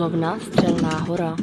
Vozovna Střelná hora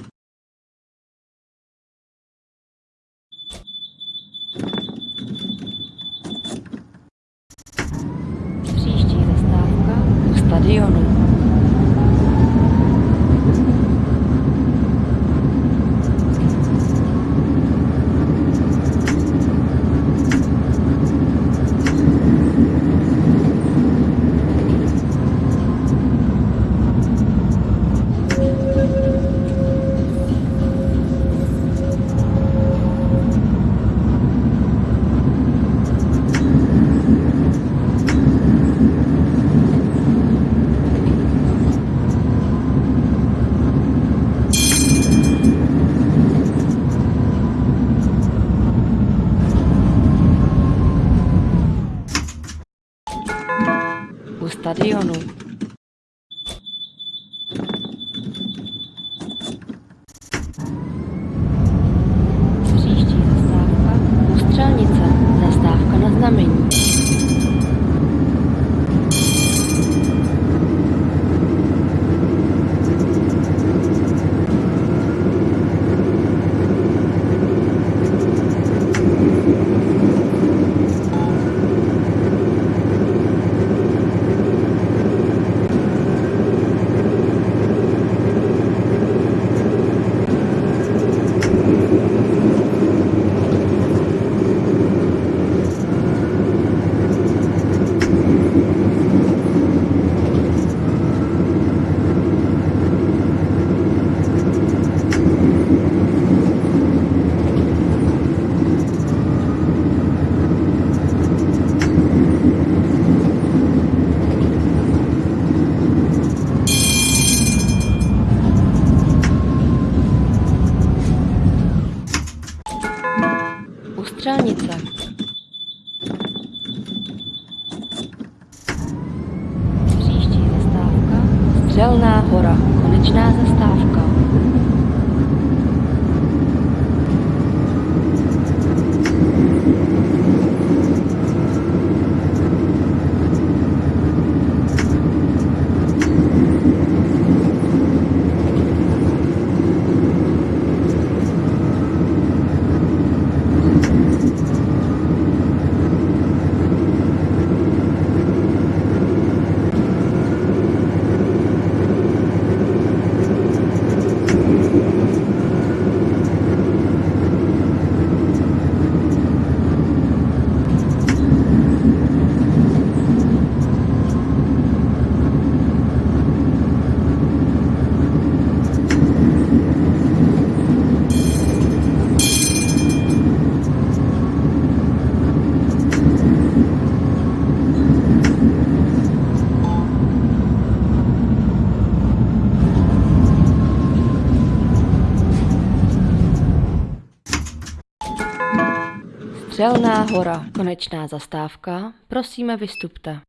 Střelná hora. Konečná zastávka. Prosíme vystupte.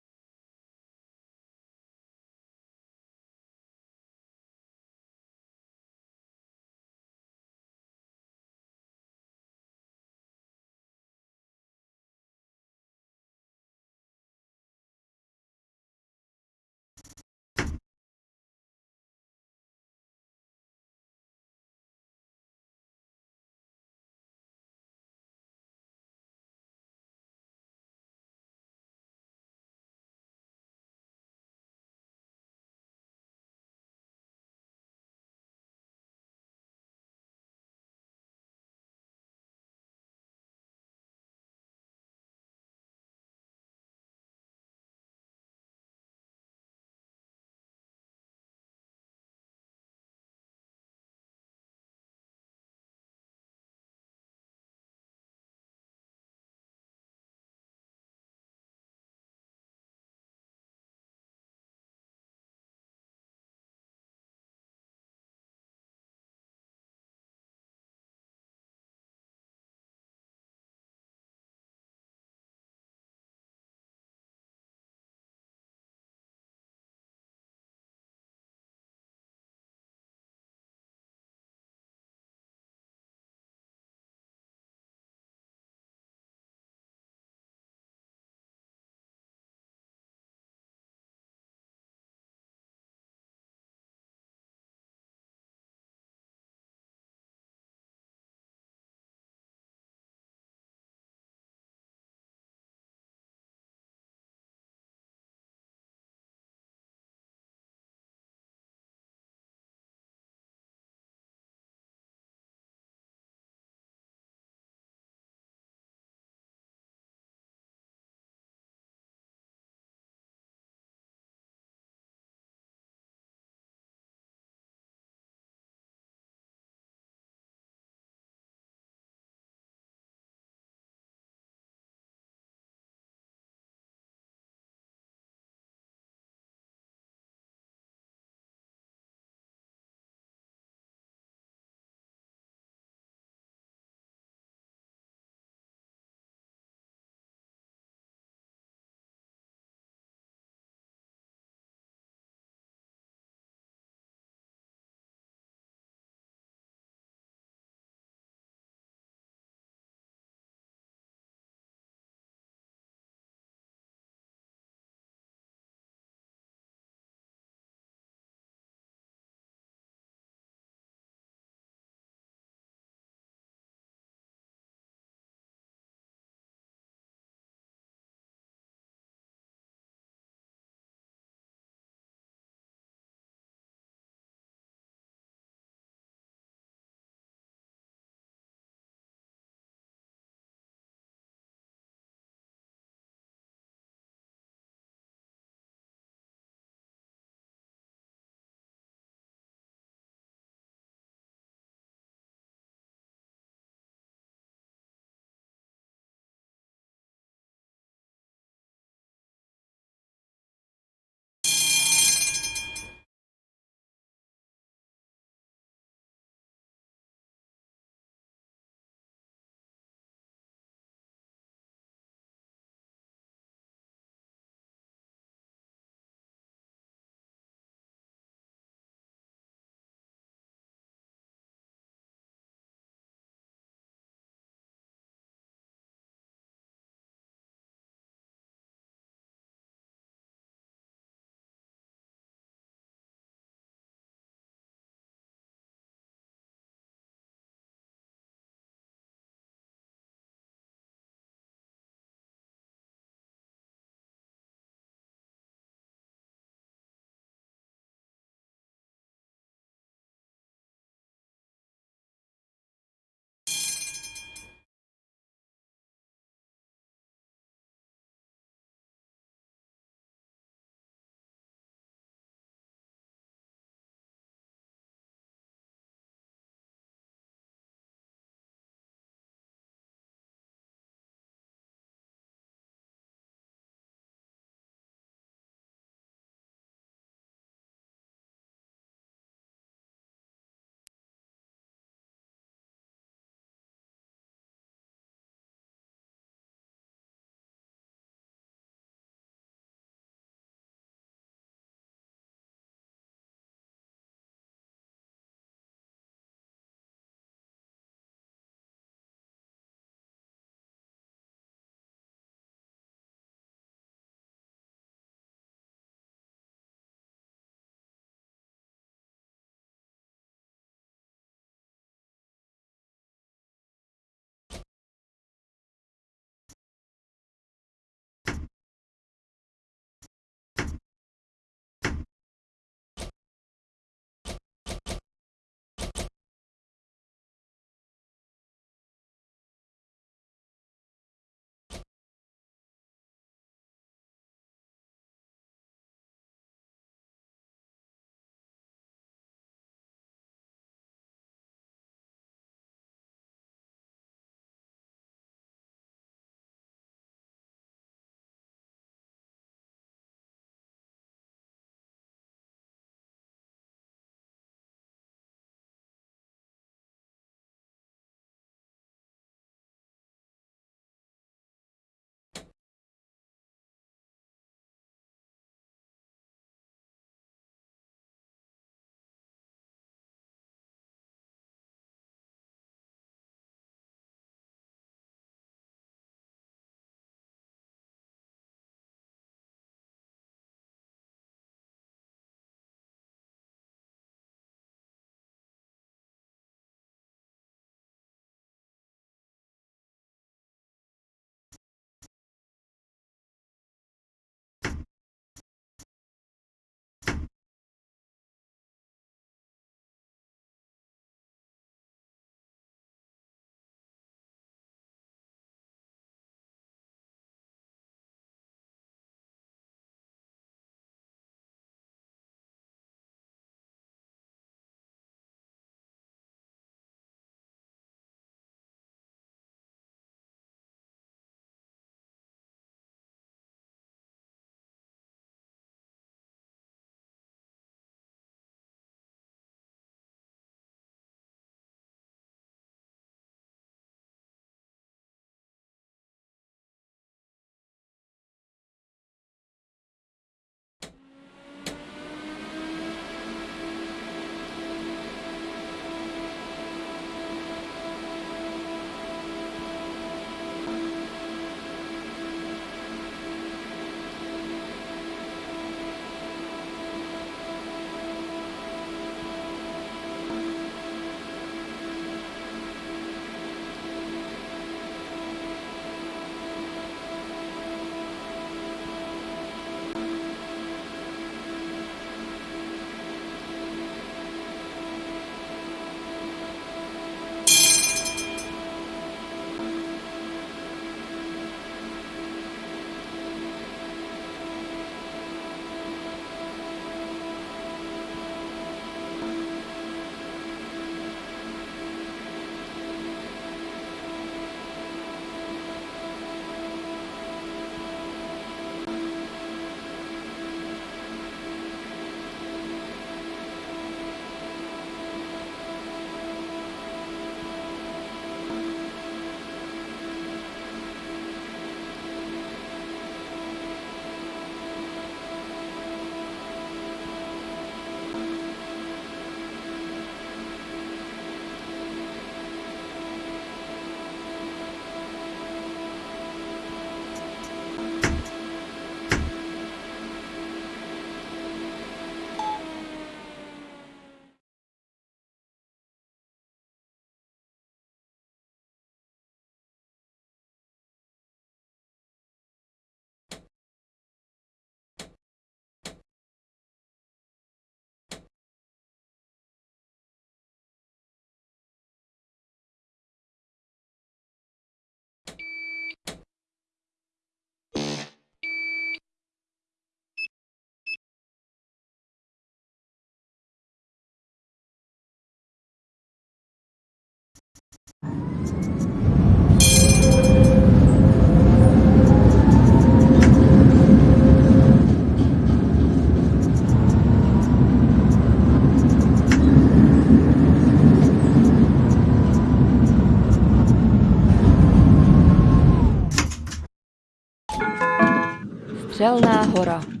Střelná hora.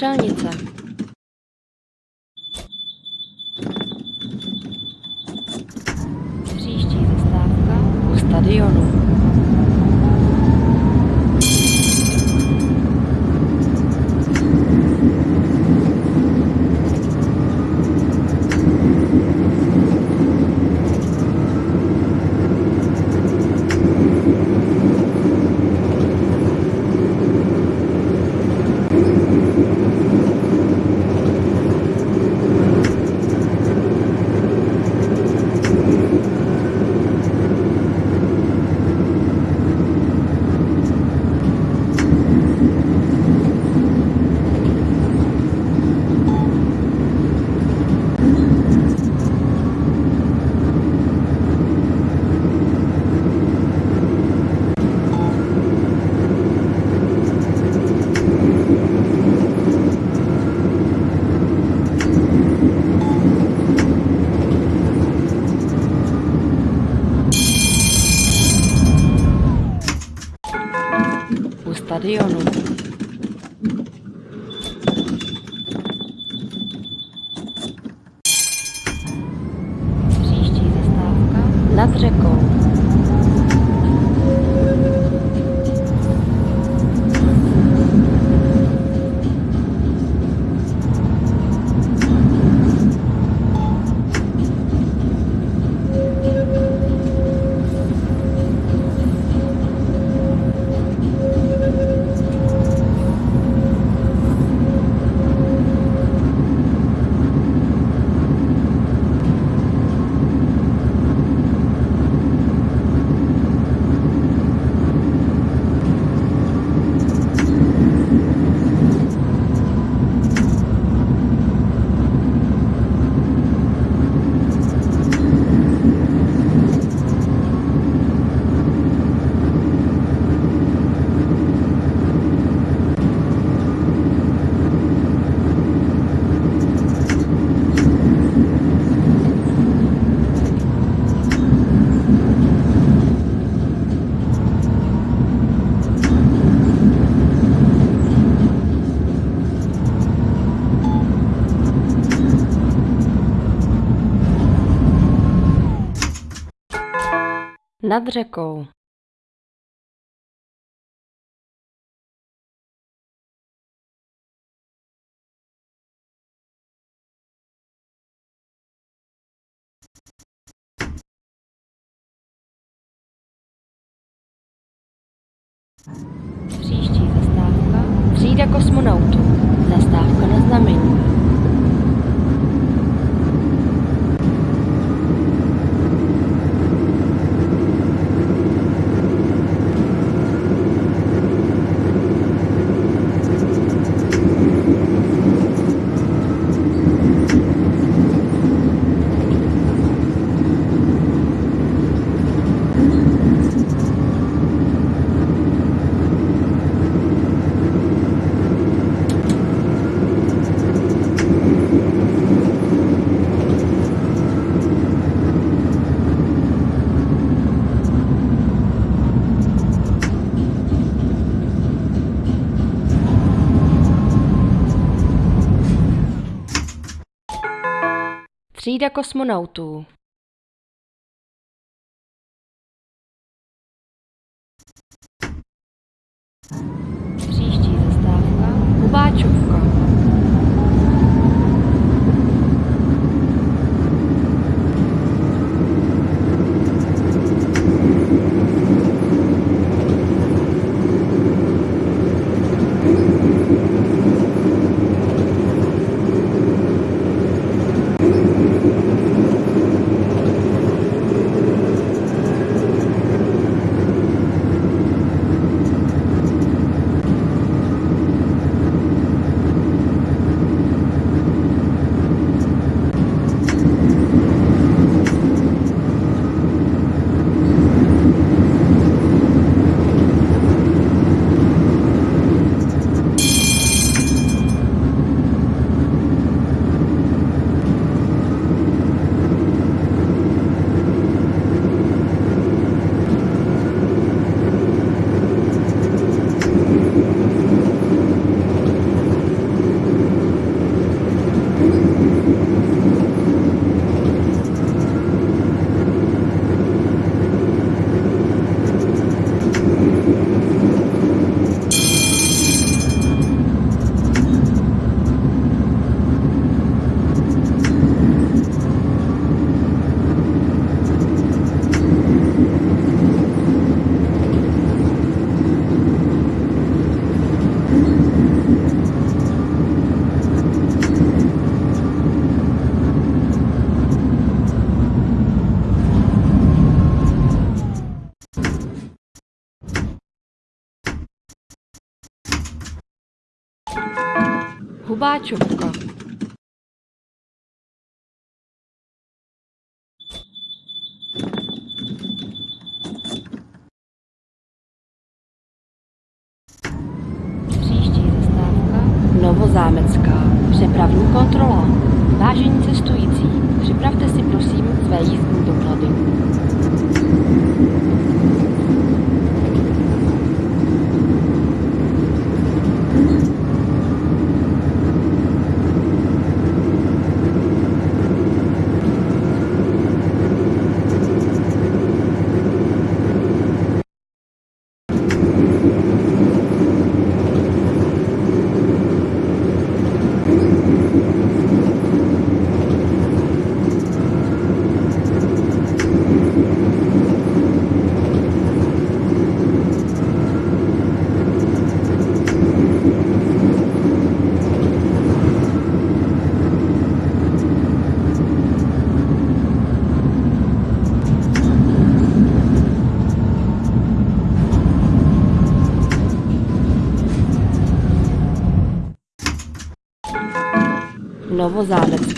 上一次 Nad řekou. Příští zastávka třída kosmonautů. Zastávka na znamení. Třída kosmonautů. Бачу. Novozámecká. Příští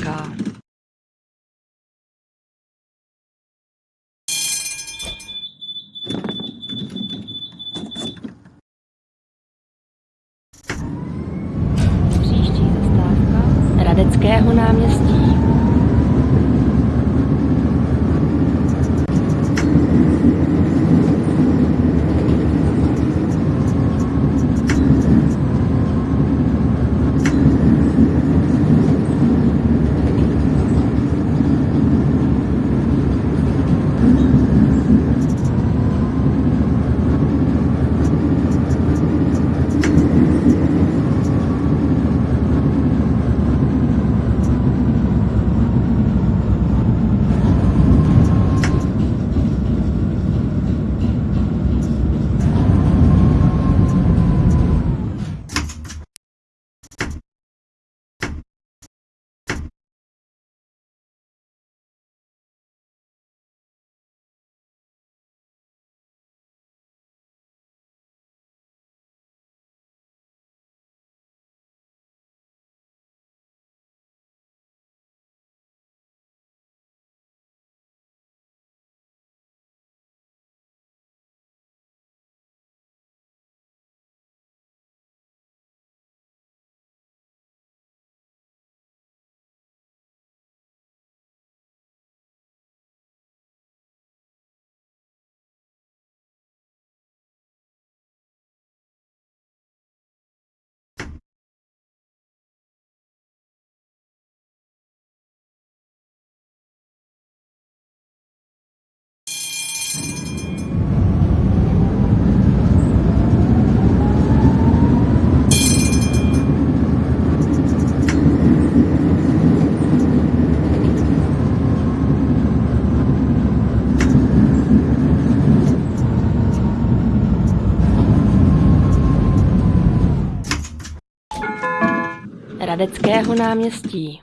Radeckého náměstí.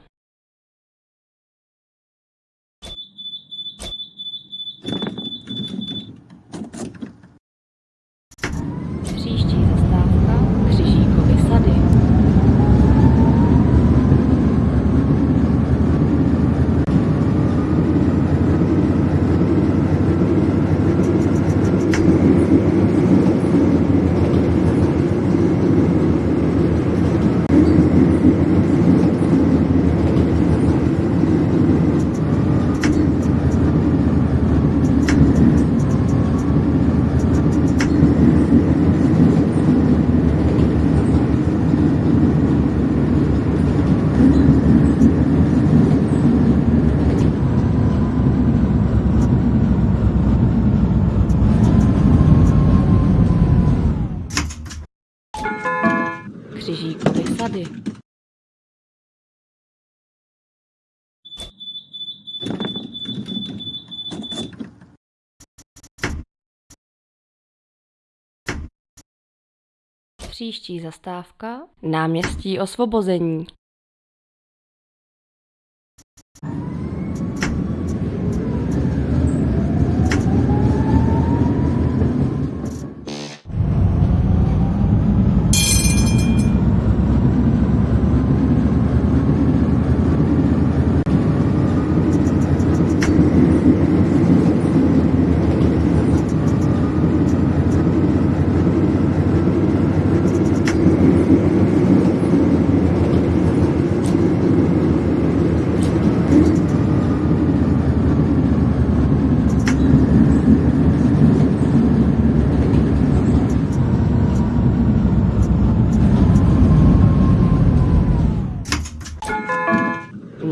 Příští zastávka Náměstí osvobození.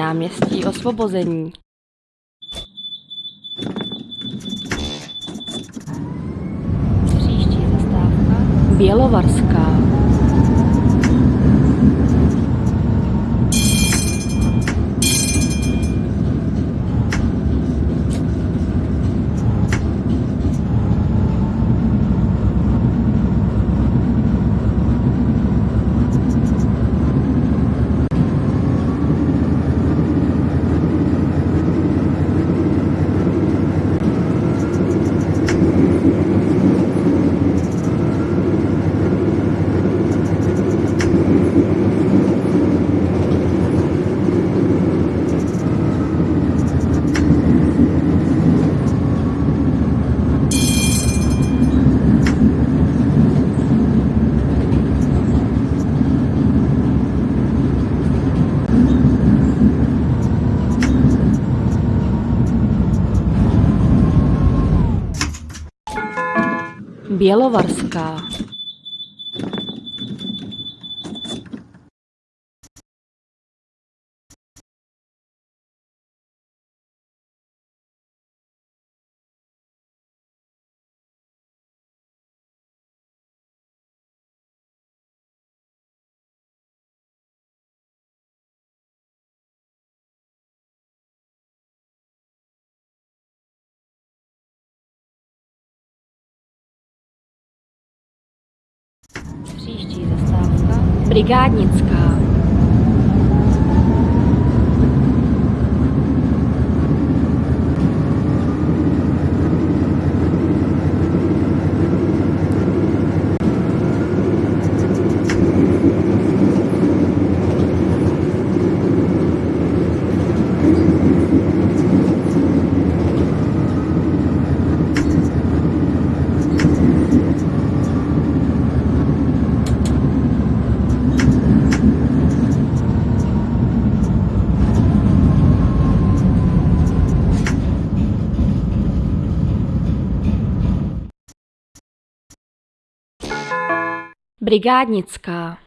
Náměstí osvobození. Příští zastávka Bělovarská. Bělovarská. Zastávka Brigádnická.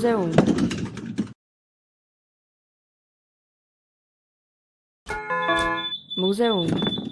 Muzeum. Muzeum. Příští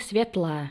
светла.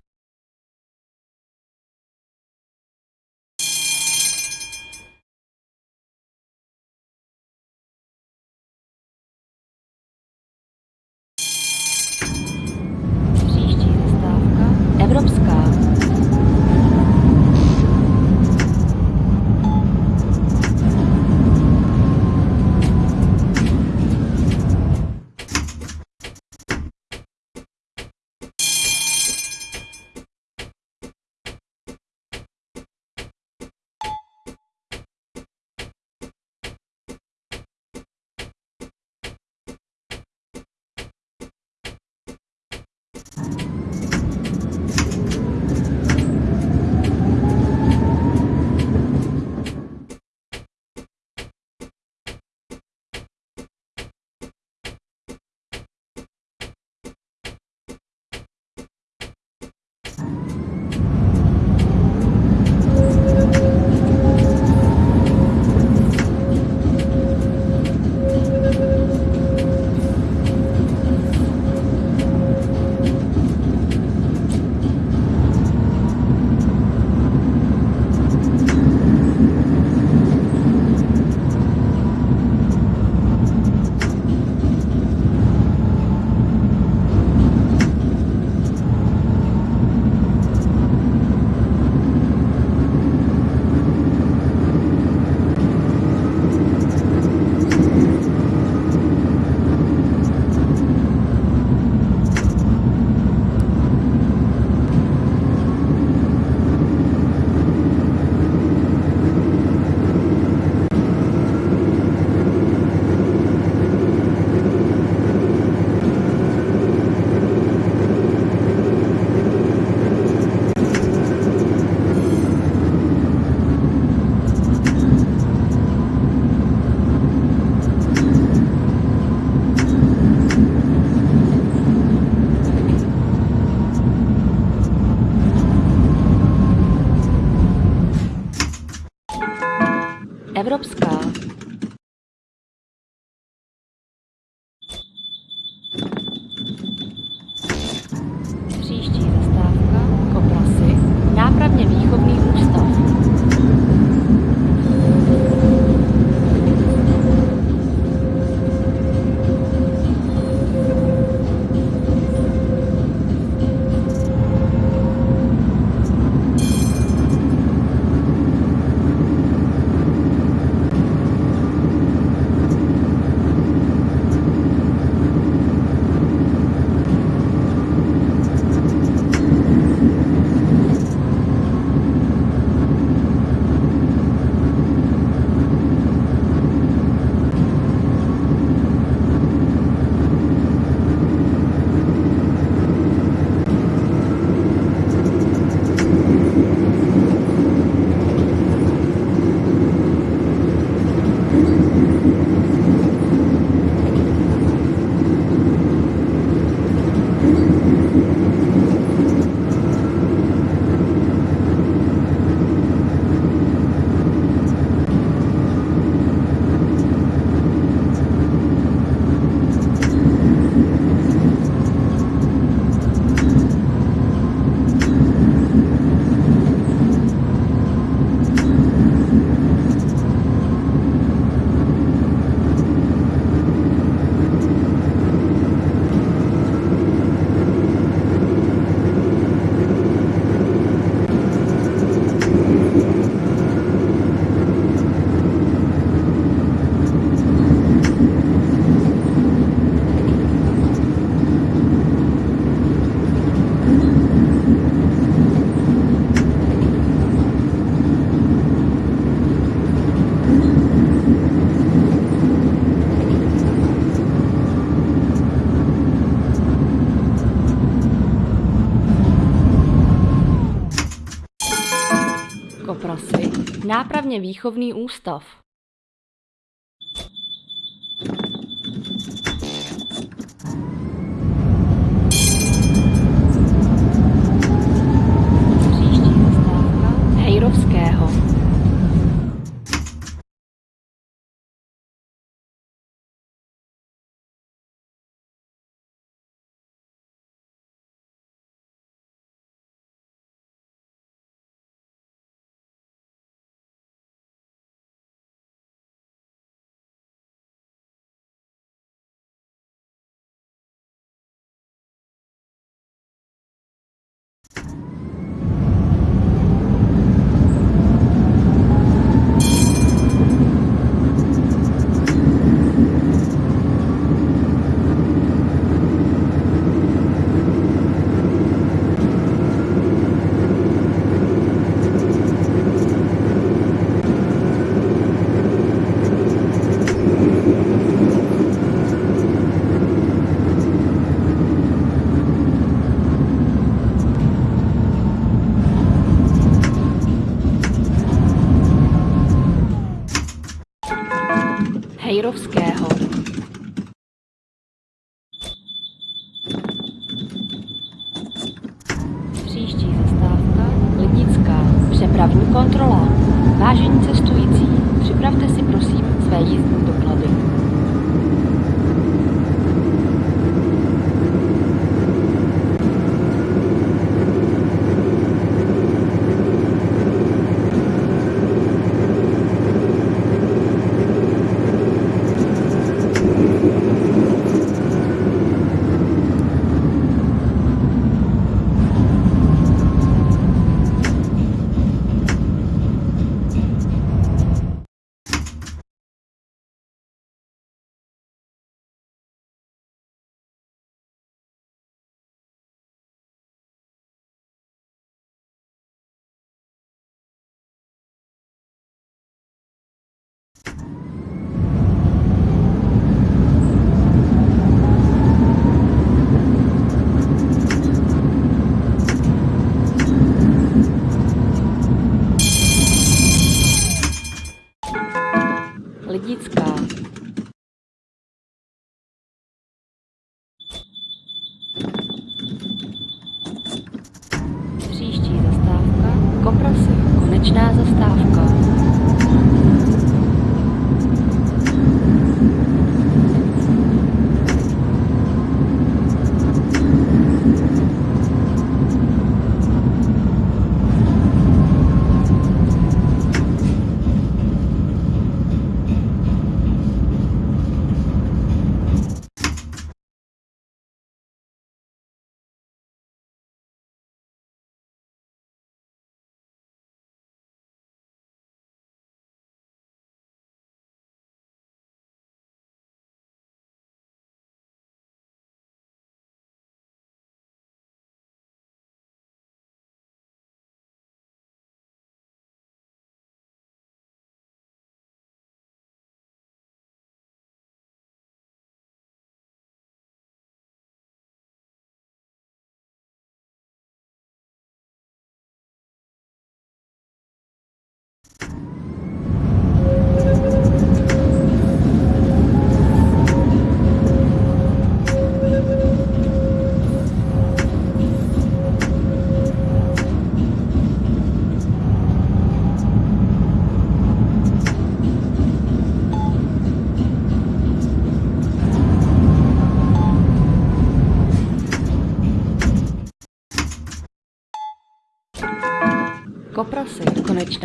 Nápravně výchovný ústav.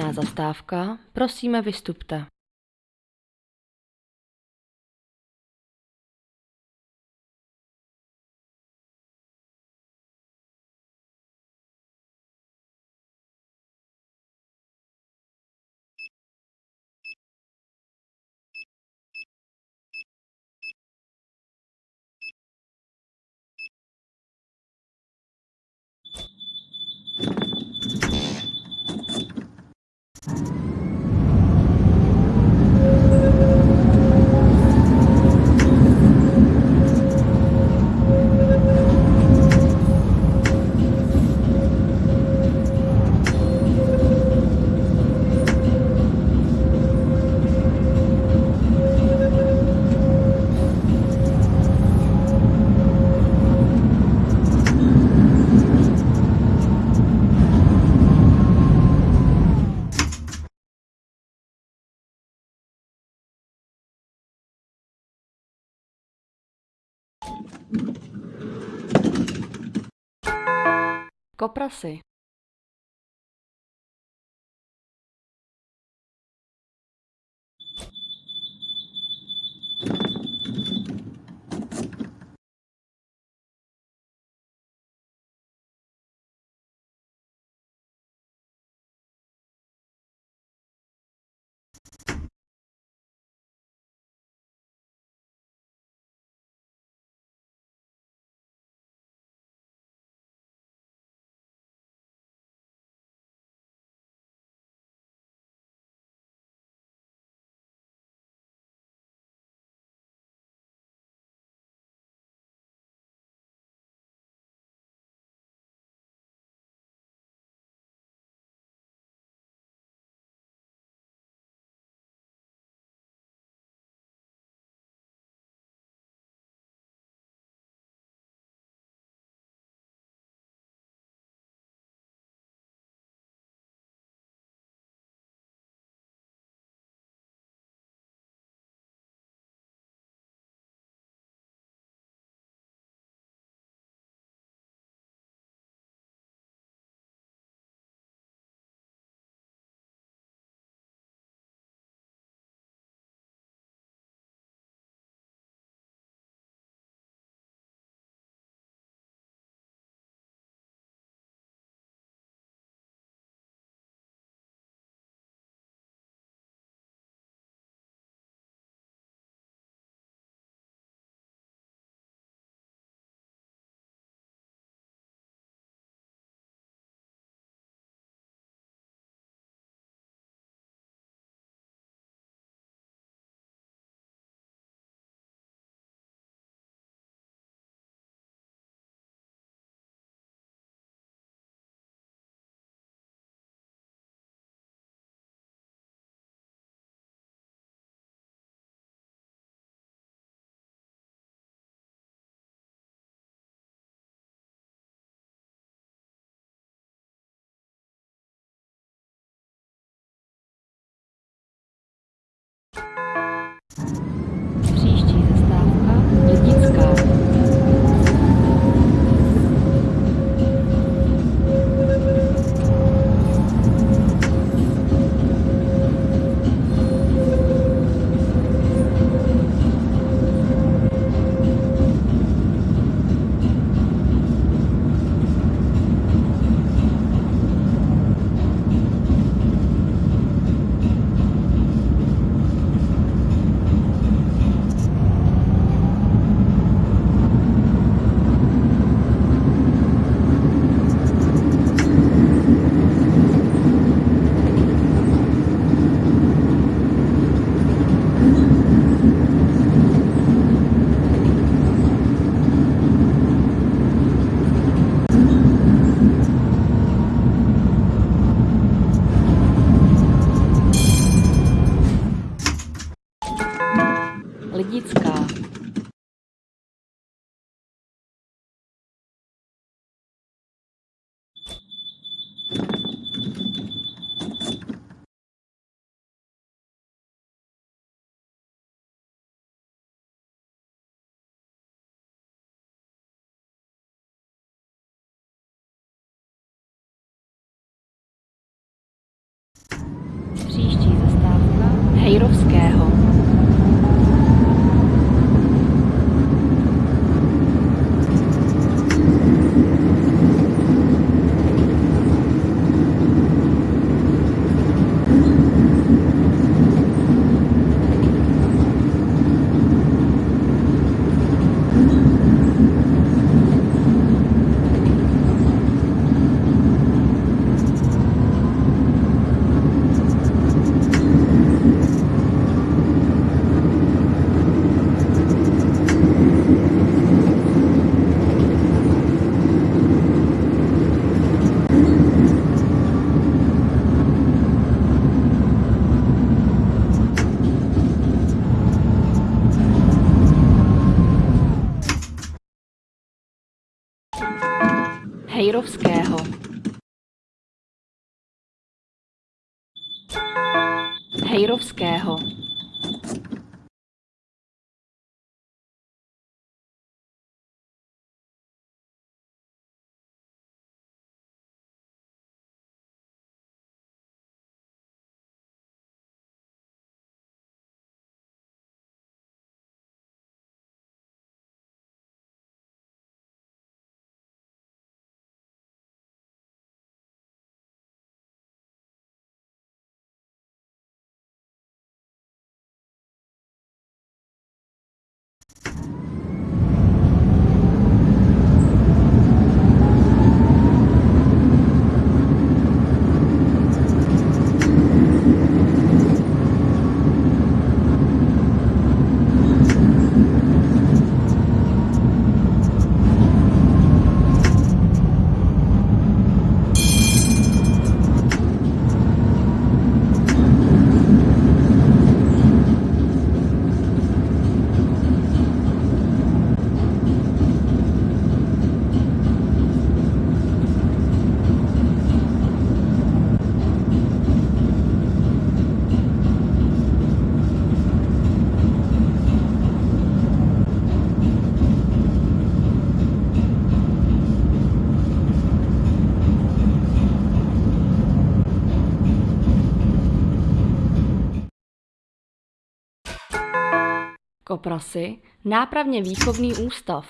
Konečná zastávka. Prosíme, vystupte. Koprasy. Hejrovského. Hejrovského. Oprasy, nápravně výchovný ústav.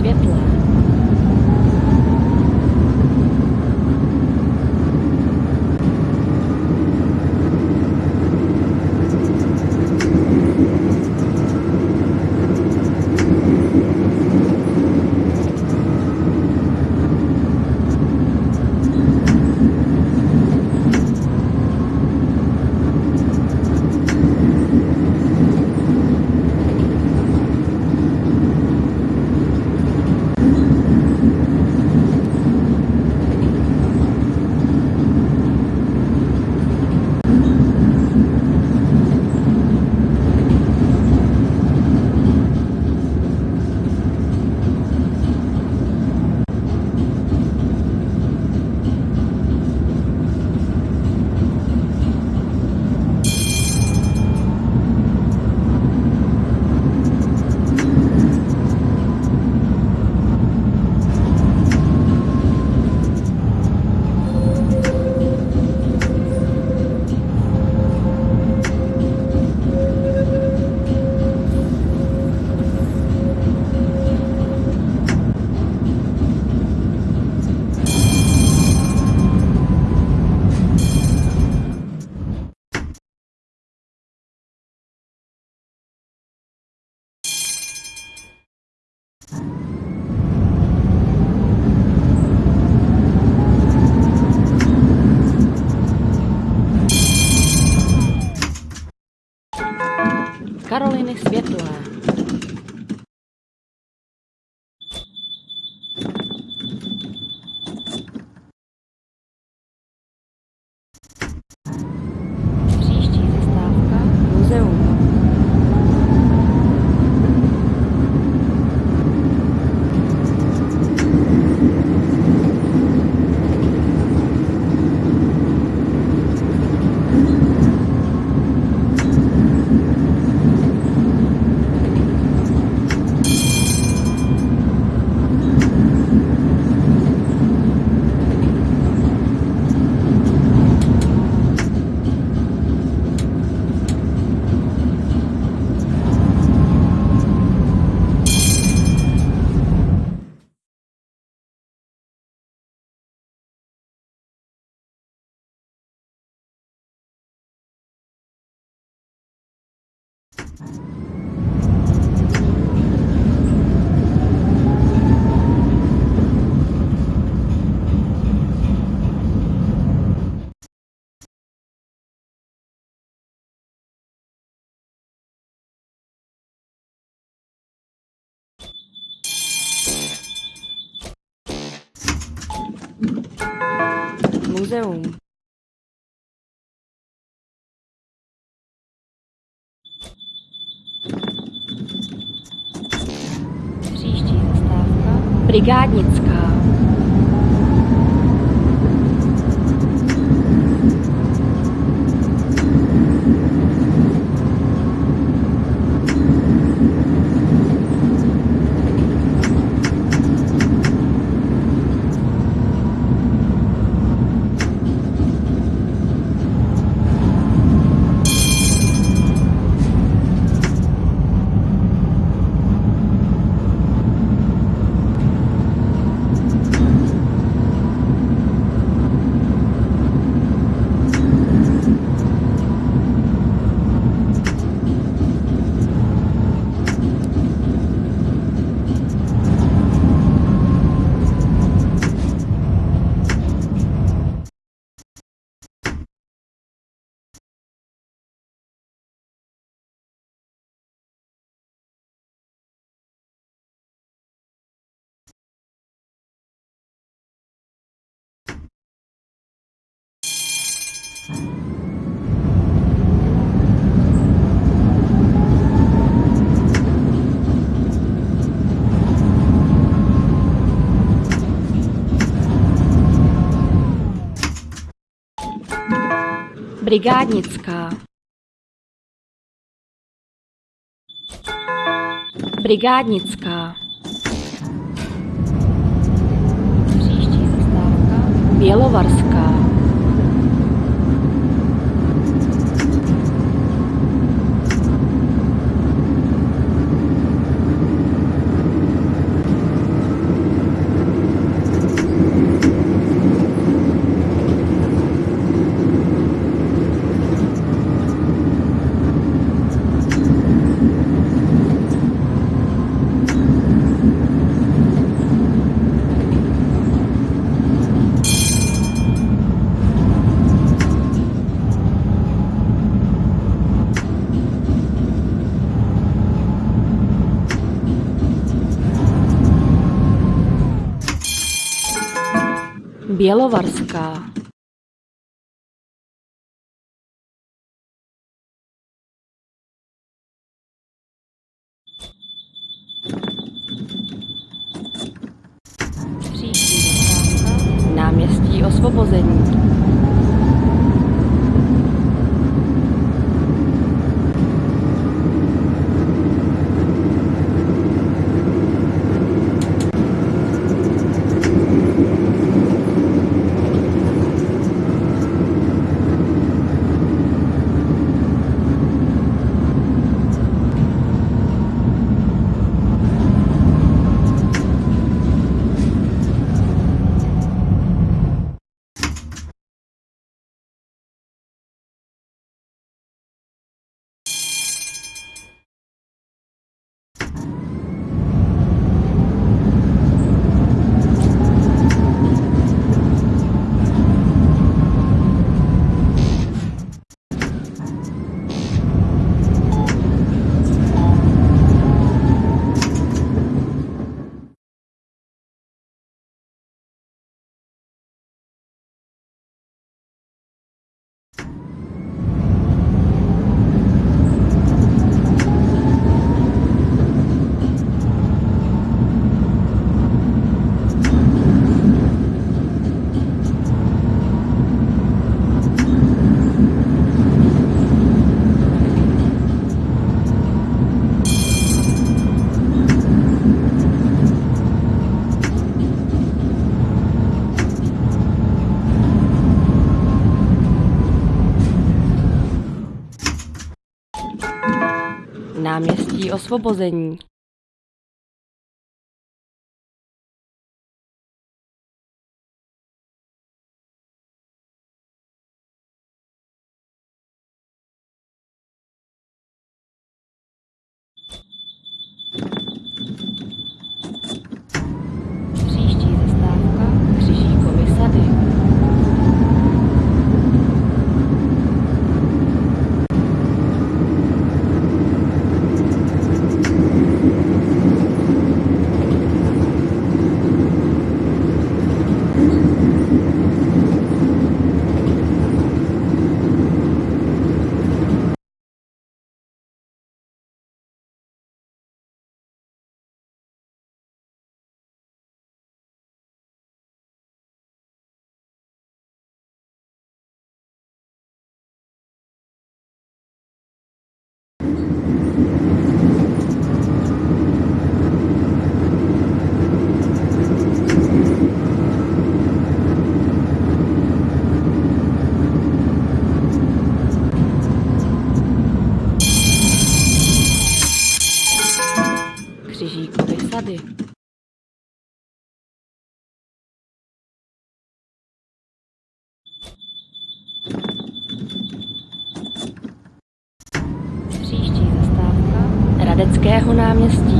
светла. Muzeum. Příští zastávka. Brigádnická. Brigádnická. Brigádnická. Bělovarská. Bělovarská. Příští zastávka. Náměstí Osvobození. Náměstí Osvobození. месте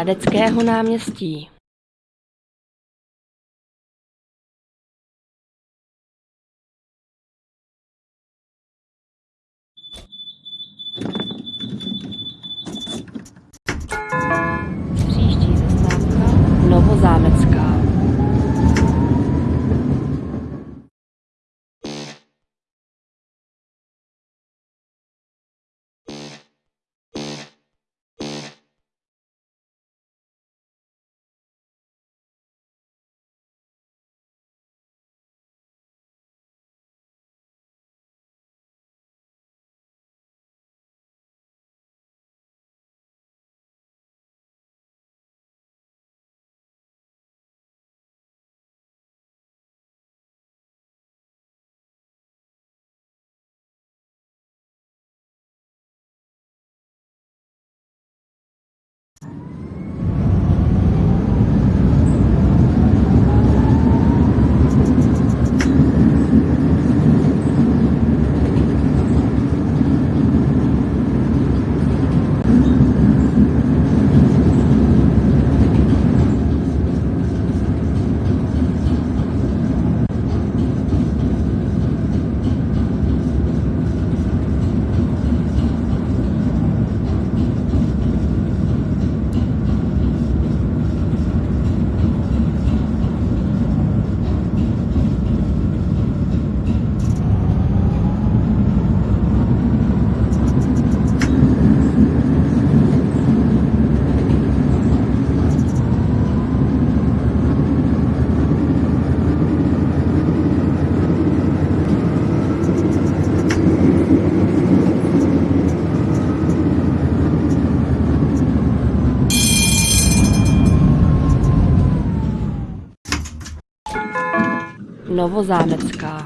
náměstí. Radeckého náměstí. nowozamecka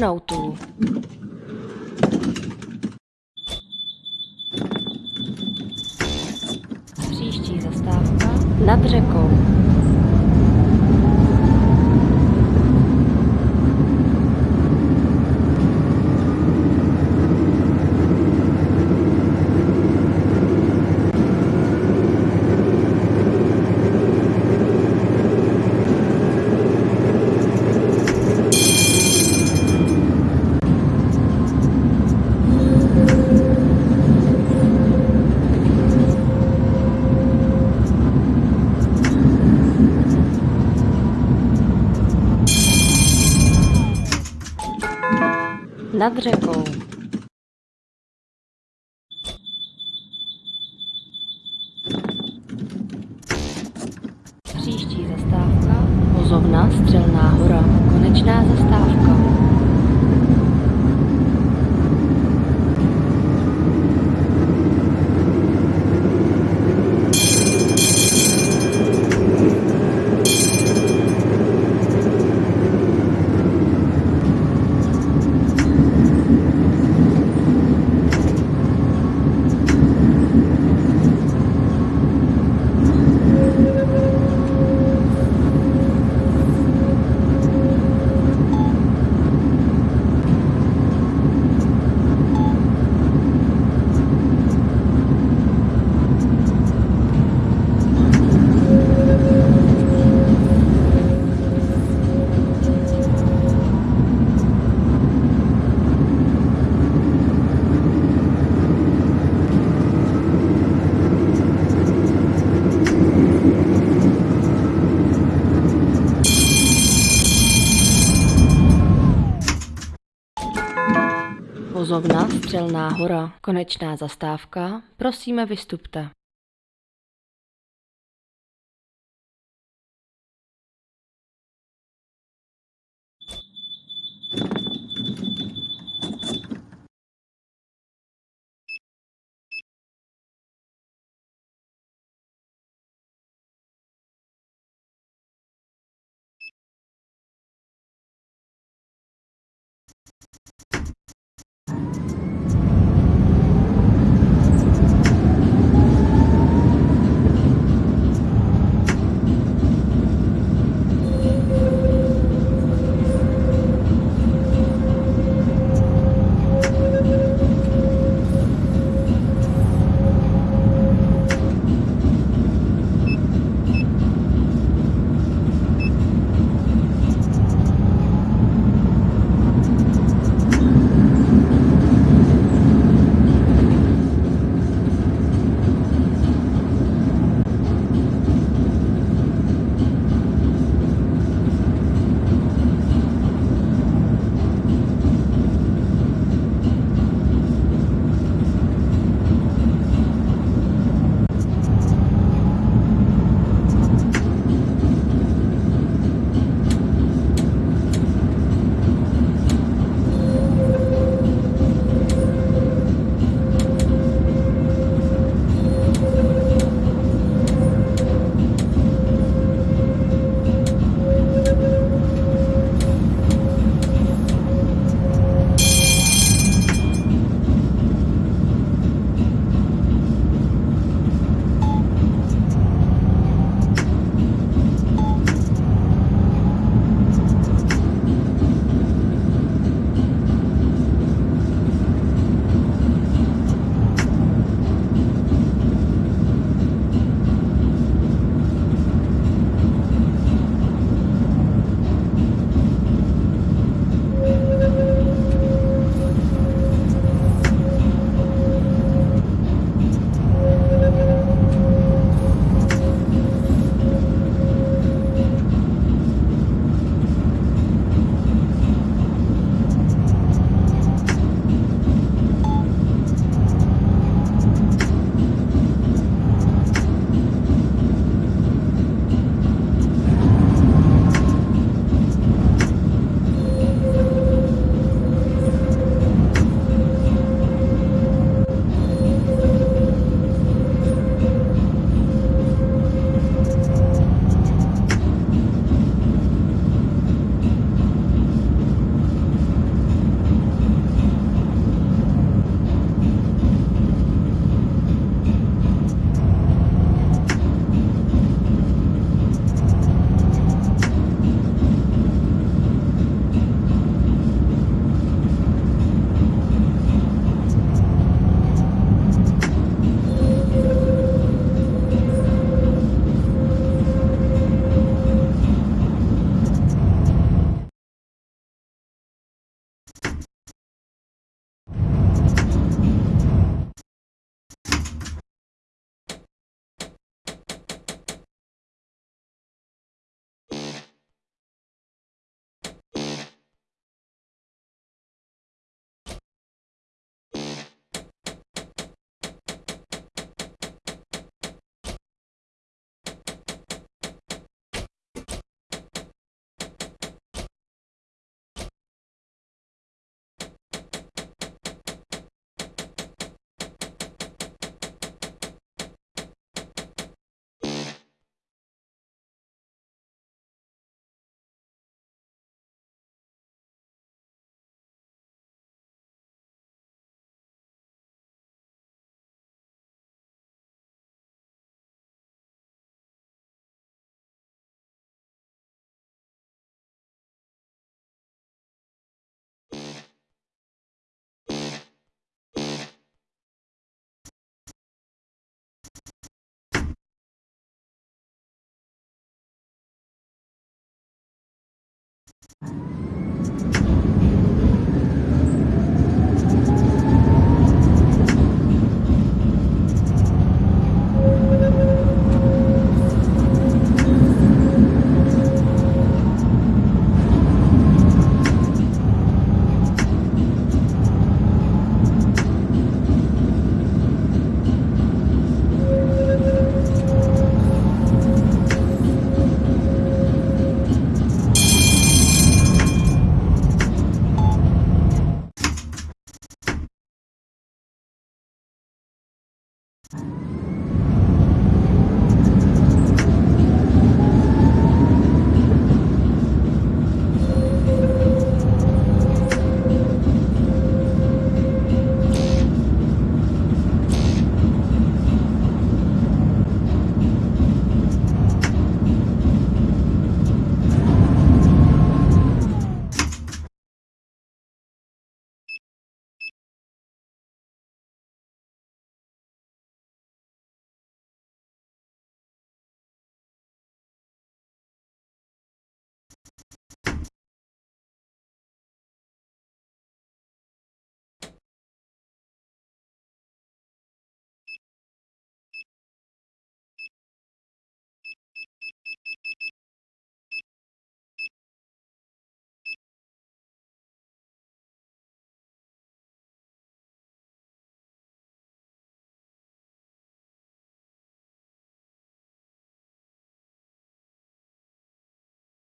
Třída kosmonautů. Příští zastávka nad řekou. Nad řekou. Příští zastávka Vozovna Střelná hora. Konečná zastávka. Vozovna Střelná hora. Konečná zastávka. Prosíme vystupte.